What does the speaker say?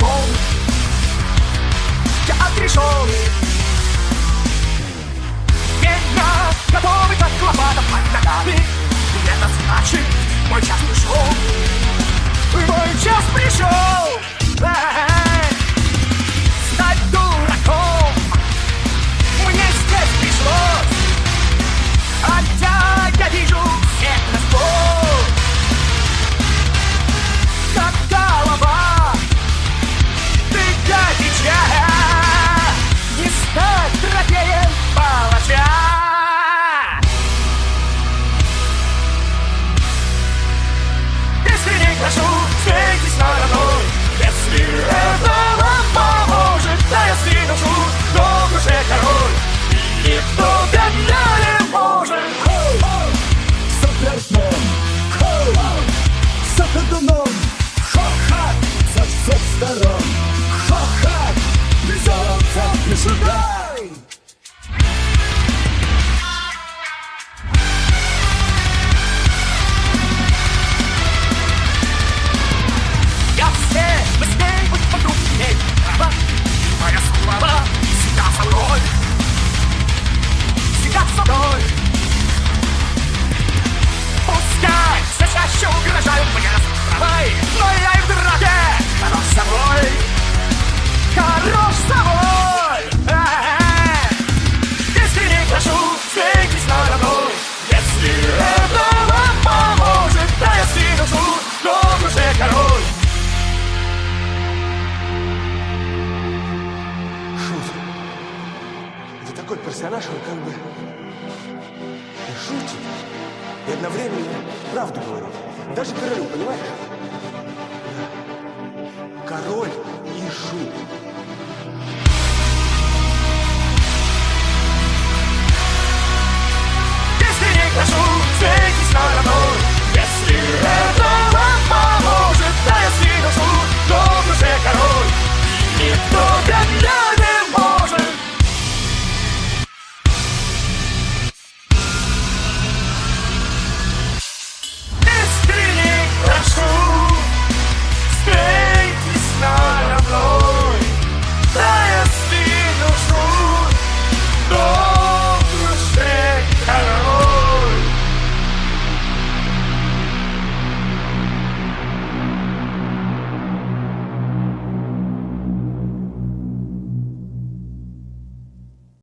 отрешен Я отрешен персонаж, он как бы и шутит, и одновременно правду говорит. Даже королю, понимаешь? Да. Король и шут.